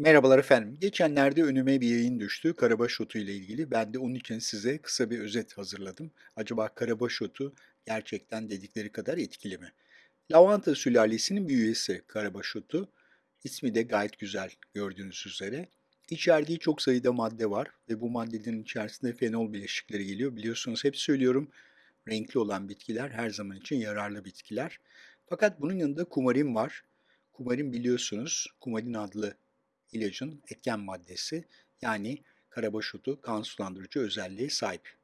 Merhabalar efendim. Geçenlerde önüme bir yayın düştü karabaş otu ile ilgili. Ben de onun için size kısa bir özet hazırladım. Acaba karabaş otu gerçekten dedikleri kadar etkili mi? Lavanta sülalesinin bir üyesi karabaş otu. İsmi de gayet güzel gördüğünüz üzere. İçerdiği çok sayıda madde var ve bu maddelerin içerisinde fenol bileşikleri geliyor. Biliyorsunuz hep söylüyorum renkli olan bitkiler her zaman için yararlı bitkiler. Fakat bunun yanında kumarin var. Kumarin biliyorsunuz, kumarin adlı ilacın etken maddesi yani karabaş otu kan sulandırıcı özelliğe sahip.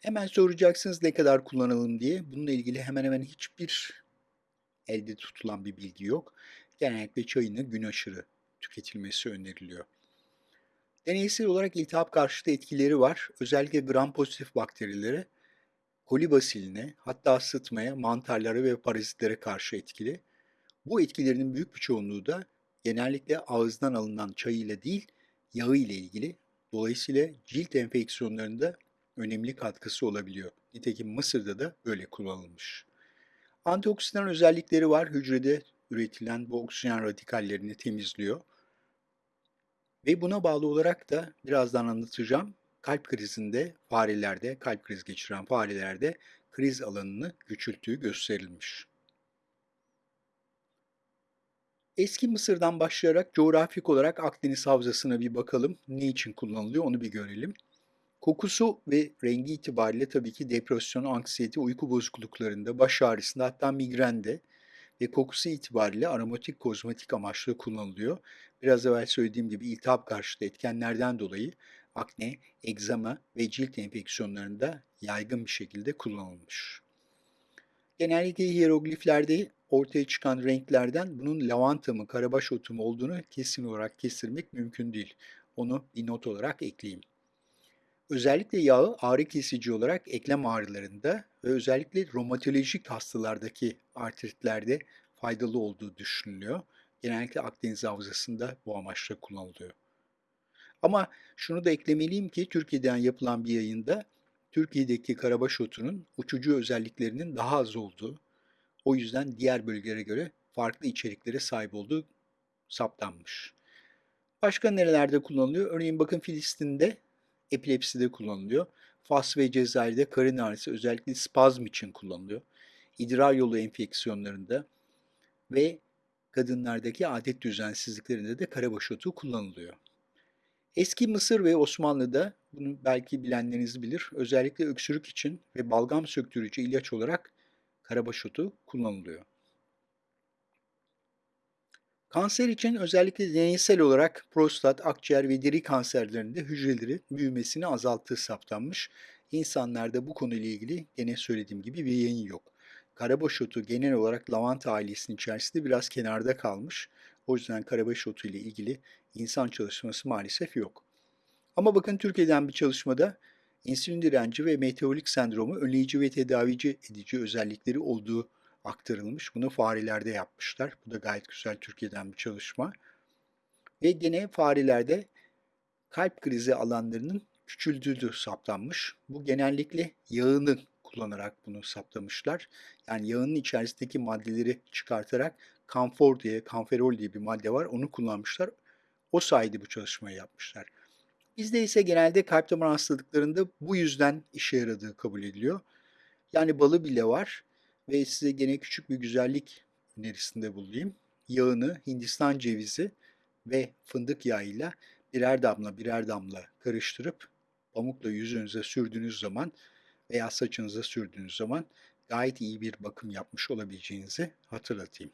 Hemen soracaksınız ne kadar kullanalım diye. Bununla ilgili hemen hemen hiçbir elde tutulan bir bilgi yok. Genellikle çayını gün aşırı tüketilmesi öneriliyor. Deneysel olarak iltihap karşıtı etkileri var. Özellikle gram pozitif bakterilere, kolibasiline, hatta sıtmaya, mantarlara ve parazitlere karşı etkili. Bu etkilerinin büyük bir çoğunluğu da genellikle ağızdan alınan çay ile değil, yağı ile ilgili. Dolayısıyla cilt enfeksiyonlarında önemli katkısı olabiliyor. Nitekim Mısır'da da böyle kullanılmış. Antioksidan özellikleri var. Hücrede üretilen bu oksijen radikallerini temizliyor. Ve buna bağlı olarak da birazdan anlatacağım. Kalp krizinde farelerde, kalp krizi geçiren farelerde kriz alanını küçülttüğü gösterilmiş. Eski Mısır'dan başlayarak coğrafik olarak Akdeniz Havzası'na bir bakalım. Ne için kullanılıyor onu bir görelim. Kokusu ve rengi itibariyle tabii ki depresyon, anksiyete, uyku bozukluklarında, baş ağrısında hatta migrende ve kokusu itibariyle aromatik kozmetik amaçlı kullanılıyor. Biraz evvel söylediğim gibi iltihap karşıtı etkenlerden dolayı akne, egzama ve cilt enfeksiyonlarında yaygın bir şekilde kullanılmış. Genellikle hierogliflerde ortaya çıkan renklerden bunun lavanta mı, karabaş otu mu olduğunu kesin olarak kestirmek mümkün değil. Onu bir not olarak ekleyeyim. Özellikle yağı ağrı kesici olarak eklem ağrılarında ve özellikle romatolojik hastalardaki artritlerde faydalı olduğu düşünülüyor. Genellikle Akdeniz Havzası'nda bu amaçla kullanılıyor. Ama şunu da eklemeliyim ki Türkiye'den yapılan bir yayında Türkiye'deki karabaş otunun uçucu özelliklerinin daha az olduğu, o yüzden diğer bölgelere göre farklı içeriklere sahip olduğu saptanmış. Başka nerelerde kullanılıyor? Örneğin bakın Filistin'de epilepside kullanılıyor. Fas ve Cezayir'de karın ağrısı özellikle spazm için kullanılıyor. İdrar yolu enfeksiyonlarında ve kadınlardaki adet düzensizliklerinde de karabaş otu kullanılıyor. Eski Mısır ve Osmanlı'da bunu belki bilenleriniz bilir. Özellikle öksürük için ve balgam söktürücü ilaç olarak karabaş otu kullanılıyor. Kanser için özellikle deneysel olarak prostat, akciğer ve deri kanserlerinde hücreleri büyümesini azalttığı saptanmış. İnsanlarda bu konuyla ilgili gene söylediğim gibi bir yayın yok. Karabaş otu genel olarak lavanta ailesinin içerisinde biraz kenarda kalmış. O yüzden karabaş otu ile ilgili insan çalışması maalesef yok. Ama bakın Türkiye'den bir çalışmada insülin direnci ve metabolik sendromu önleyici ve tedavici edici özellikleri olduğu aktarılmış. Bunu farelerde yapmışlar. Bu da gayet güzel Türkiye'den bir çalışma. Ve gene farelerde kalp krizi alanlarının küçüldüğü saptanmış. Bu genellikle yağını kullanarak bunu saptamışlar. Yani yağının içerisindeki maddeleri çıkartarak kamfor diye, kamferol diye bir madde var. Onu kullanmışlar. O sayede bu çalışmayı yapmışlar. Bizde ise genelde kalp damar hastalıklarında bu yüzden işe yaradığı kabul ediliyor. Yani balı bile var ve size gene küçük bir güzellik önerisinde bulunayım. Yağını Hindistan cevizi ve fındık yağıyla birer damla birer damla karıştırıp pamukla yüzünüze sürdüğünüz zaman veya saçınıza sürdüğünüz zaman gayet iyi bir bakım yapmış olabileceğinizi hatırlatayım.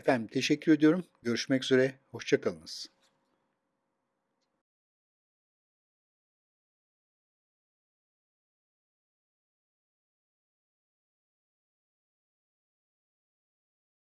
Efendim teşekkür ediyorum. Görüşmek üzere. Hoşçakalınız.